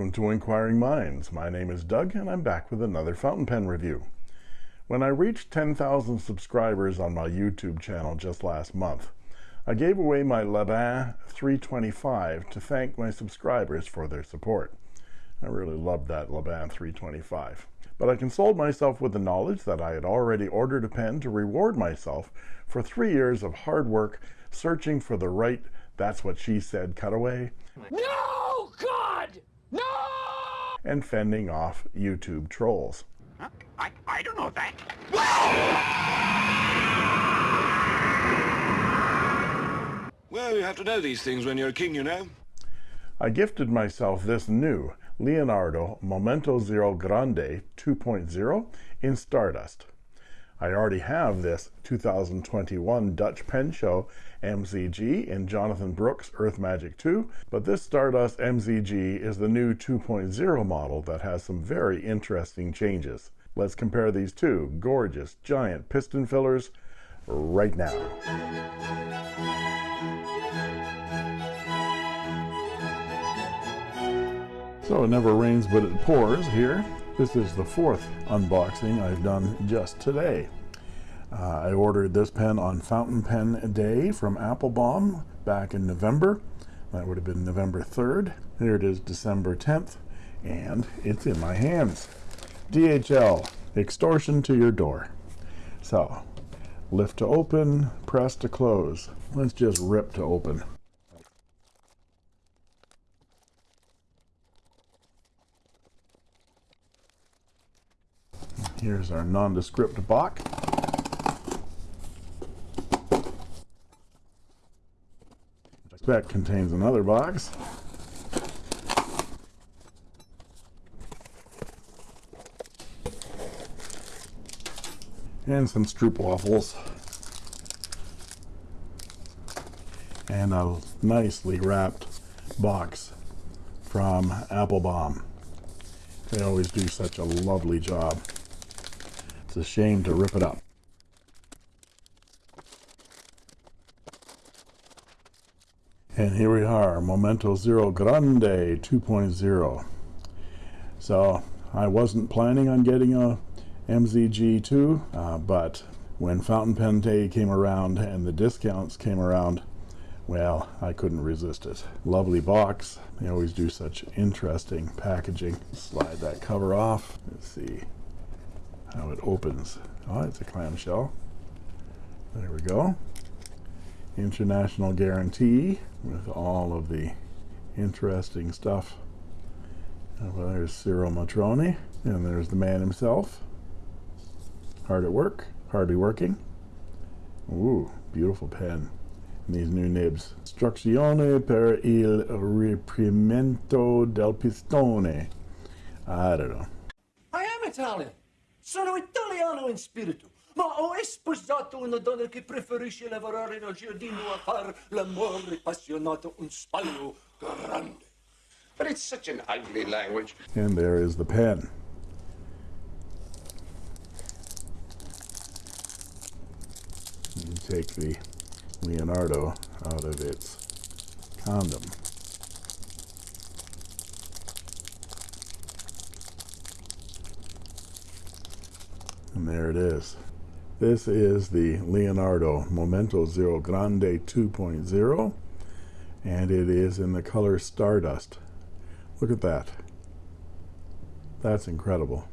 Welcome to Inquiring Minds. My name is Doug and I'm back with another fountain pen review. When I reached 10,000 subscribers on my YouTube channel just last month, I gave away my Laban 325 to thank my subscribers for their support. I really loved that Laban 325. But I consoled myself with the knowledge that I had already ordered a pen to reward myself for three years of hard work searching for the right that's what she said cutaway. No, God! No! And fending off YouTube trolls. Huh? I, I don't know that. Well, you have to know these things when you're a king, you know. I gifted myself this new Leonardo Momento Zero Grande 2.0 in Stardust. I already have this 2021 Dutch Pen Show MZG in Jonathan Brooks Earth Magic 2, but this Stardust MZG is the new 2.0 model that has some very interesting changes. Let's compare these two gorgeous giant piston fillers right now. So it never rains but it pours here. This is the fourth unboxing I've done just today. Uh, I ordered this pen on Fountain Pen Day from Appelboom back in November. That would have been November 3rd. Here it is December 10th, and it's in my hands. DHL, extortion to your door. So, lift to open, press to close. Let's just rip to open. Here's our nondescript box. That contains another box. And some stroopwafels. And a nicely wrapped box from Appelboom. They always do such a lovely job. It's a shame to rip it up. And here we are, Momento Zero Grande 2.0. So I wasn't planning on getting a MZG2, uh, but when Fountain Pen Day came around and the discounts came around, well, I couldn't resist it. Lovely box. They always do such interesting packaging. Slide that cover off. Let's see opens. Oh, it's a clamshell. There we go international guarantee with all of the interesting stuff. Uh, well, there's Ciro Matrone, and there's the man himself. Hard at work, hardly working. Ooh, beautiful pen. And these new nibs. Istruzione per il reprimento del pistone. I don't know. I am Italian. Sono italiano in spirito. Ma ho sposato una donna che preferisce lavorare nel giardino a far l'amore appassionato un spallo grande. But it's such an ugly language. And there is the pen. You take the Leonardo out of its condom. And there it is. This is the Leonardo Momento Zero Grande 2.0 and it is in the color Stardust. Look at that. That's incredible.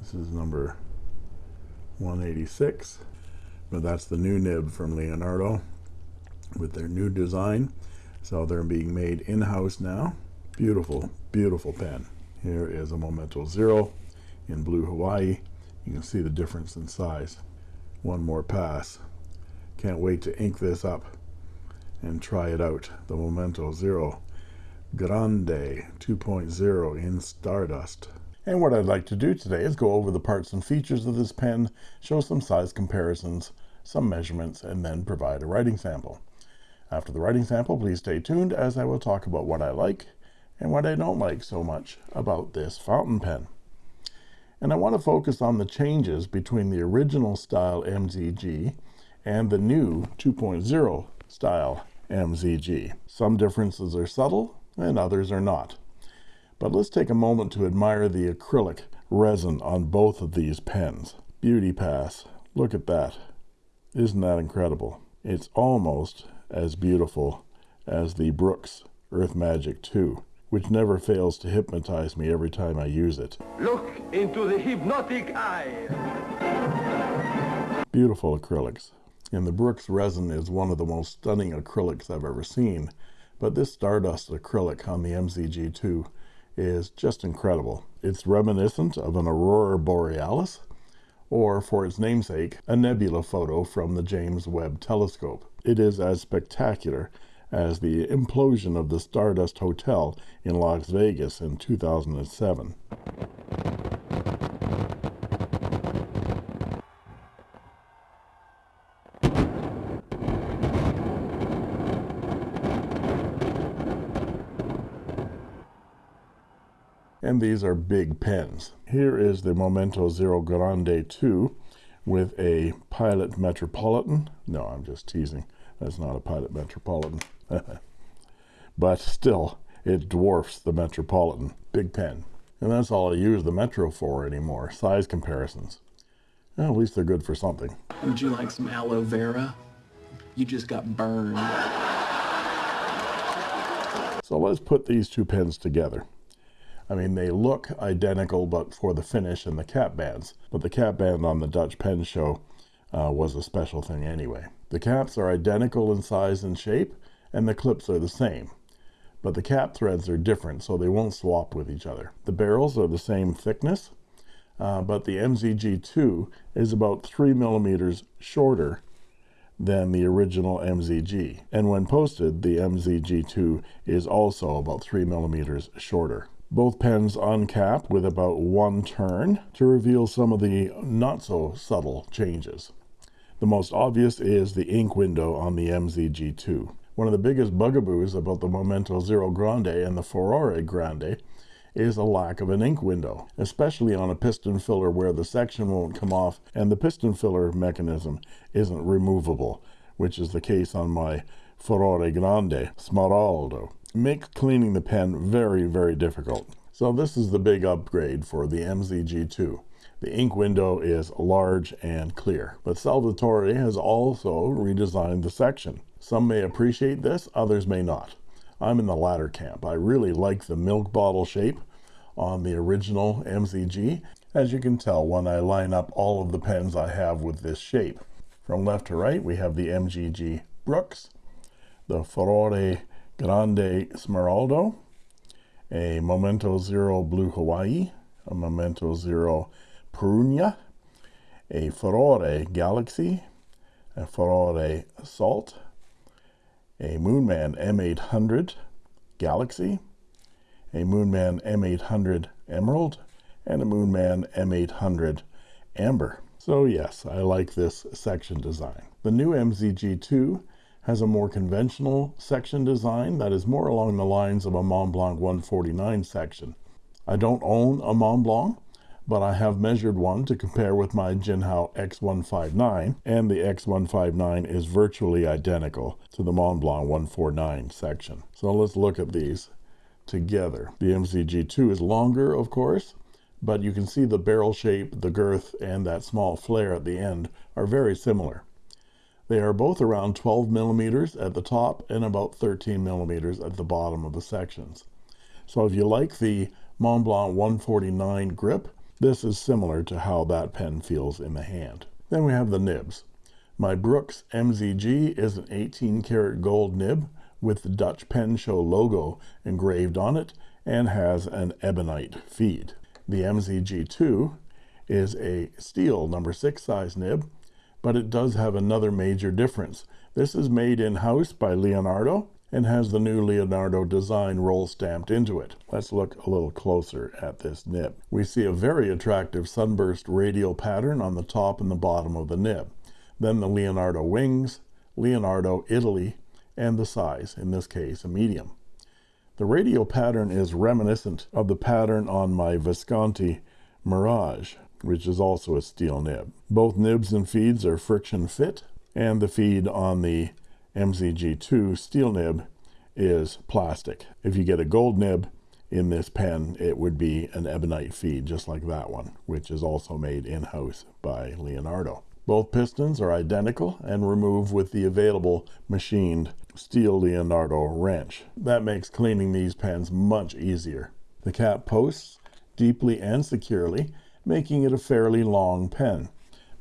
This is number 186 but that's the new nib from Leonardo with their new design so they're being made in-house now beautiful beautiful pen here is a Momento Zero in blue Hawaii you can see the difference in size. One more pass. Can't wait to ink this up and try it out. The Momento Zero Grande 2.0 in Stardust. And what I'd like to do today is go over the parts and features of this pen show some size comparisons some measurements and then provide a writing sample. After the writing sample please stay tuned as I will talk about what I like and what I don't like so much about this fountain pen and I want to focus on the changes between the original style MZG and the new 2.0 style MZG. Some differences are subtle and others are not. But let's take a moment to admire the acrylic resin on both of these pens. Beauty Pass. Look at that. Isn't that incredible? It's almost as beautiful as the Brooks Earth Magic 2, which never fails to hypnotize me every time I use it. Look into the hypnotic eye. Beautiful acrylics. And the Brooks resin is one of the most stunning acrylics I've ever seen. But this Stardust acrylic on the MZG2 is just incredible. It's reminiscent of an aurora borealis, or for its namesake, a nebula photo from the James Webb Telescope. It is as spectacular as the implosion of the Stardust Hotel in Las Vegas in 2007. and these are big pens. Here is the Momento Zero Grande 2 with a Pilot Metropolitan. No, I'm just teasing. That's not a Pilot Metropolitan. but still, it dwarfs the Metropolitan. Big pen. And that's all I use the Metro for anymore, size comparisons. Well, at least they're good for something. Would you like some aloe vera? You just got burned. So let's put these two pens together. I mean, they look identical, but for the finish and the cap bands. But the cap band on the Dutch Pen Show uh, was a special thing anyway. The caps are identical in size and shape, and the clips are the same. But the cap threads are different, so they won't swap with each other. The barrels are the same thickness, uh, but the MZG2 is about 3 millimeters shorter than the original MZG. And when posted, the MZG2 is also about 3 millimeters shorter. Both pens uncap with about one turn to reveal some of the not so subtle changes. The most obvious is the ink window on the MZG2. One of the biggest bugaboos about the Momento Zero Grande and the Furore Grande is a lack of an ink window, especially on a piston filler where the section won't come off and the piston filler mechanism isn't removable, which is the case on my Furore Grande Smeraldo makes cleaning the pen very, very difficult. So this is the big upgrade for the MZG2. The ink window is large and clear, but Salvatore has also redesigned the section. Some may appreciate this, others may not. I'm in the latter camp. I really like the milk bottle shape on the original MZG, as you can tell when I line up all of the pens I have with this shape. From left to right, we have the MZG Brooks, the Furore Grande Smeraldo, a Momento Zero Blue Hawaii, a Momento Zero Perunia, a Furore Galaxy, a Furore Salt, a Moonman M800 Galaxy, a Moonman M800 Emerald, and a Moonman M800 Amber. So yes, I like this section design. The new MZG2 has a more conventional section design that is more along the lines of a Mont Blanc 149 section. I don't own a Mont Blanc, but I have measured one to compare with my Jinhao X159, and the X159 is virtually identical to the Mont Blanc 149 section. So let's look at these together. The MZG2 is longer, of course, but you can see the barrel shape, the girth, and that small flare at the end are very similar. They are both around 12 millimeters at the top and about 13 millimeters at the bottom of the sections. So if you like the Mont Blanc 149 grip, this is similar to how that pen feels in the hand. Then we have the nibs. My Brooks MZG is an 18 karat gold nib with the Dutch Pen Show logo engraved on it and has an ebonite feed. The MZG2 is a steel number 6 size nib but it does have another major difference. This is made in-house by Leonardo and has the new Leonardo design roll stamped into it. Let's look a little closer at this nib. We see a very attractive sunburst radial pattern on the top and the bottom of the nib. Then the Leonardo wings, Leonardo Italy, and the size, in this case a medium. The radial pattern is reminiscent of the pattern on my Visconti Mirage which is also a steel nib. Both nibs and feeds are friction fit, and the feed on the MZG2 steel nib is plastic. If you get a gold nib, in this pen, it would be an ebonite feed, just like that one, which is also made in-house by Leonardo. Both pistons are identical and remove with the available machined steel Leonardo wrench. That makes cleaning these pens much easier. The cap posts deeply and securely, making it a fairly long pen.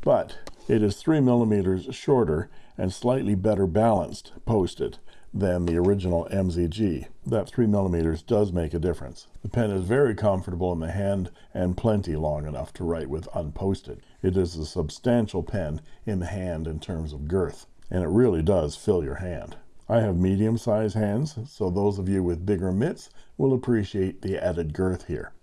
But it is 3 millimeters shorter and slightly better balanced posted than the original MZG. That 3 millimeters does make a difference. The pen is very comfortable in the hand and plenty long enough to write with unposted. It is a substantial pen in the hand in terms of girth, and it really does fill your hand. I have medium-sized hands, so those of you with bigger mitts will appreciate the added girth here.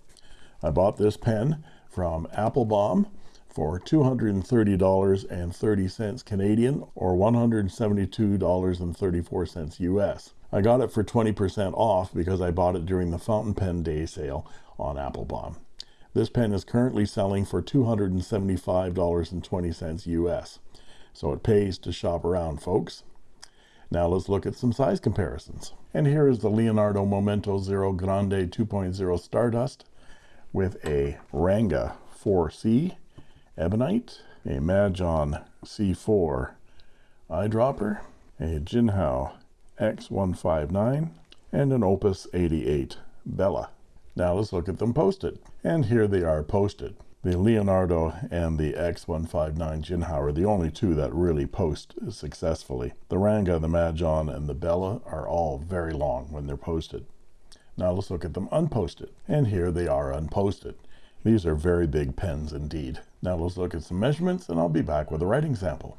I bought this pen from Appelboom for $230.30 Canadian or $172.34 US. I got it for 20% off because I bought it during the fountain pen day sale on Appelboom. This pen is currently selling for $275.20 US. So it pays to shop around, folks. Now let's look at some size comparisons. And here is the Leonardo Momento Zero Grande 2.0 Stardust with a Ranga 4C Ebonite, a Majohn C4 eyedropper, a Jinhao X159, and an Opus 88 Bella. Now let's look at them posted. And here they are posted. The Leonardo and the X159 Jinhao are the only two that really post successfully. The Ranga, the Majohn, and the Bella are all very long when they're posted. Now let's look at them unposted. And here they are unposted. These are very big pens indeed. Now let's look at some measurements and I'll be back with a writing sample.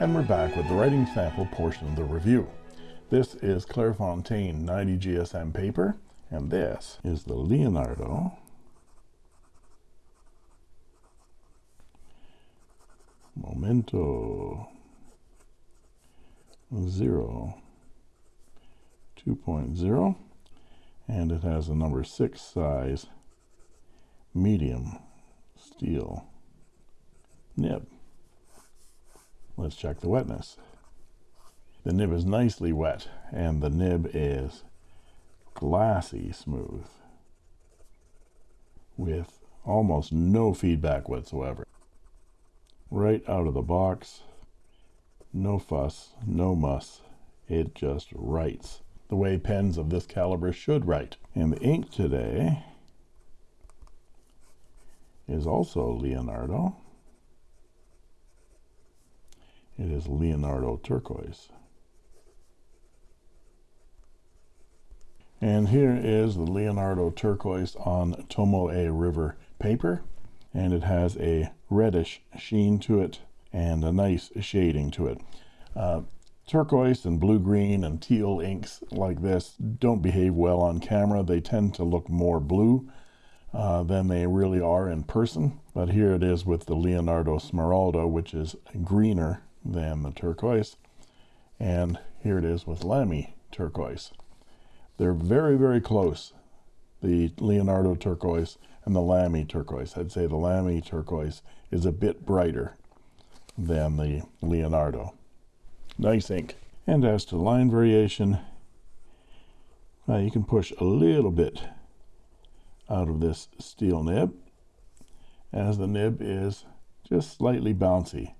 And we're back with the writing sample portion of the review. This is Clairefontaine 90 GSM paper, and this is the Leonardo Momento Zero 2.0 and it has a number 6 size medium steel nib. Let's check the wetness. The nib is nicely wet and the nib is glassy smooth with almost no feedback whatsoever right out of the box. No fuss no muss. It just writes the way pens of this caliber should write. And the ink today is also Leonardo. It is Leonardo turquoise. And here is the Leonardo turquoise on Tomoe River paper and it has a reddish sheen to it and a nice shading to it. Uh, turquoise and blue green and teal inks like this don't behave well on camera. They tend to look more blue uh, than they really are in person but here it is with the Leonardo Smeraldo which is greener than the turquoise and here it is with Lamy turquoise. They're very very close the Leonardo turquoise and the Lamy turquoise. I'd say the Lamy turquoise is a bit brighter than the Leonardo. Nice ink. And as to line variation, uh, you can push a little bit out of this steel nib as the nib is just slightly bouncy,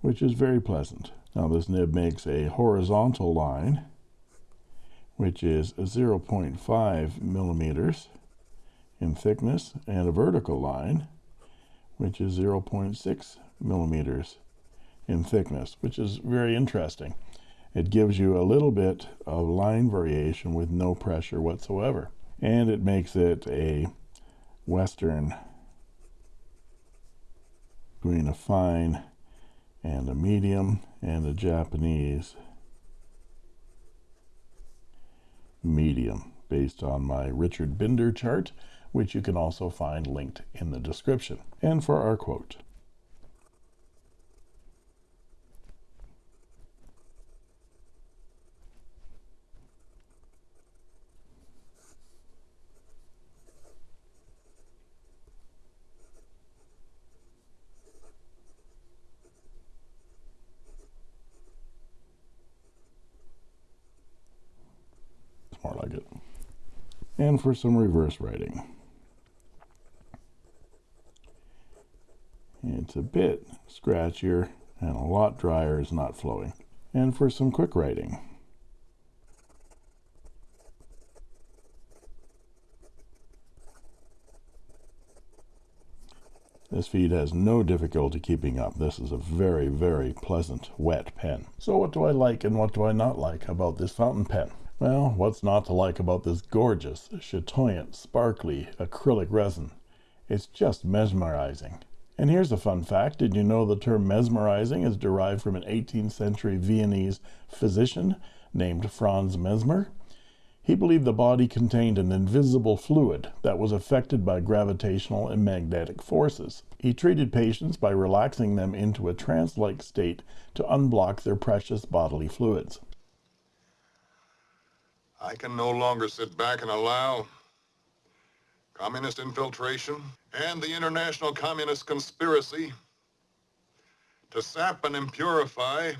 which is very pleasant. Now this nib makes a horizontal line, which is 0.5 millimeters in thickness and a vertical line which is 0.6 millimeters in thickness which is very interesting. It gives you a little bit of line variation with no pressure whatsoever and it makes it a western between a fine and a medium and a Japanese medium based on my Richard Binder chart which you can also find linked in the description. And for our quote. more like it. And for some reverse writing. It's a bit scratchier and a lot drier is not flowing. And for some quick writing. This feed has no difficulty keeping up. This is a very, very pleasant wet pen. So what do I like and what do I not like about this fountain pen? Well, what's not to like about this gorgeous, chatoyant, sparkly acrylic resin? It's just mesmerizing. And here's a fun fact. Did you know the term mesmerizing is derived from an 18th century Viennese physician named Franz Mesmer? He believed the body contained an invisible fluid that was affected by gravitational and magnetic forces. He treated patients by relaxing them into a trance-like state to unblock their precious bodily fluids. I can no longer sit back and allow communist infiltration and the international communist conspiracy to sap and impurify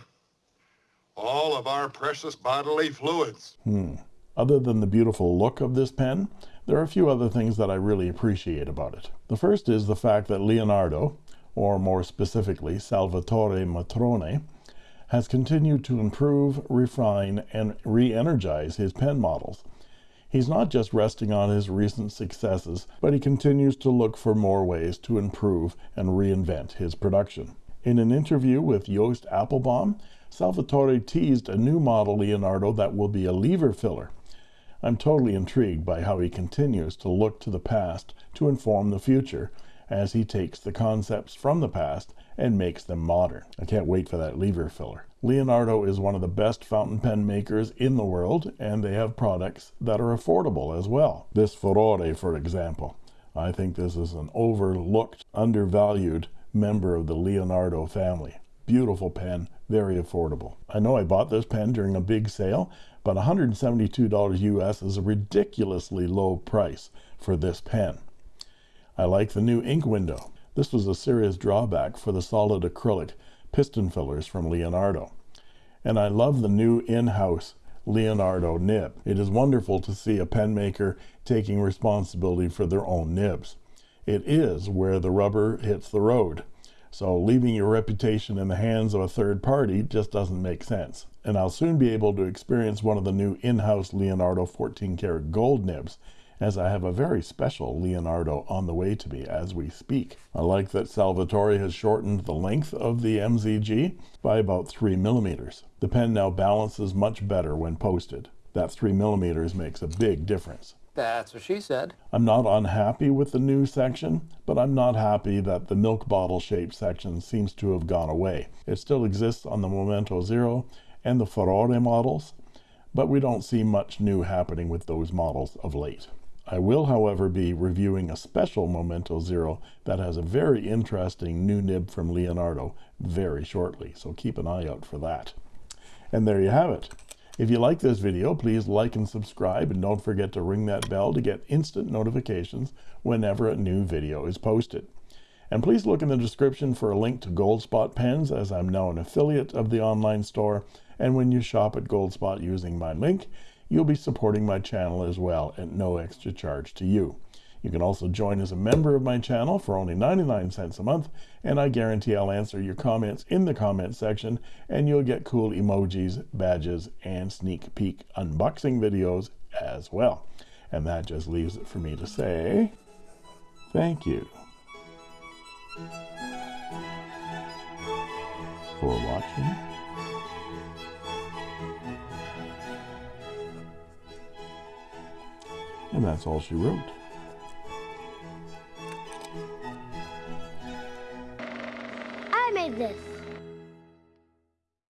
all of our precious bodily fluids. Hmm. Other than the beautiful look of this pen, there are a few other things that I really appreciate about it. The first is the fact that Leonardo, or more specifically Salvatore Matrone, has continued to improve, refine, and re-energize his pen models. He's not just resting on his recent successes, but he continues to look for more ways to improve and reinvent his production. In an interview with Joost Appelboom, Salvatore teased a new model Leonardo that will be a lever filler, I'm totally intrigued by how he continues to look to the past to inform the future as he takes the concepts from the past and makes them modern. I can't wait for that lever filler. Leonardo is one of the best fountain pen makers in the world, and they have products that are affordable as well. This Furore, for example. I think this is an overlooked, undervalued member of the Leonardo family. Beautiful pen, very affordable. I know I bought this pen during a big sale, but $172 US is a ridiculously low price for this pen. I like the new ink window. This was a serious drawback for the solid acrylic piston fillers from Leonardo. And I love the new in-house Leonardo nib. It is wonderful to see a pen maker taking responsibility for their own nibs. It is where the rubber hits the road. So leaving your reputation in the hands of a third party just doesn't make sense. And I'll soon be able to experience one of the new in-house Leonardo 14 karat gold nibs as I have a very special Leonardo on the way to me as we speak. I like that Salvatore has shortened the length of the MZG by about 3 millimeters. The pen now balances much better when posted. That 3 millimeters makes a big difference. That's what she said. I'm not unhappy with the new section, but I'm not happy that the milk bottle shaped section seems to have gone away. It still exists on the Momento Zero and the Furore models, but we don't see much new happening with those models of late. I will, however, be reviewing a special Momento Zero that has a very interesting new nib from Leonardo very shortly, so keep an eye out for that. And there you have it. If you like this video, please like and subscribe, and don't forget to ring that bell to get instant notifications whenever a new video is posted. And please look in the description for a link to Goldspot pens, as I'm now an affiliate of the online store, and when you shop at Goldspot using my link, you'll be supporting my channel as well at no extra charge to you. You can also join as a member of my channel for only 99 cents a month, and I guarantee I'll answer your comments in the comment section, and you'll get cool emojis, badges, and sneak peek unboxing videos as well. And that just leaves it for me to say thank you for watching. And that's all she wrote. I made this.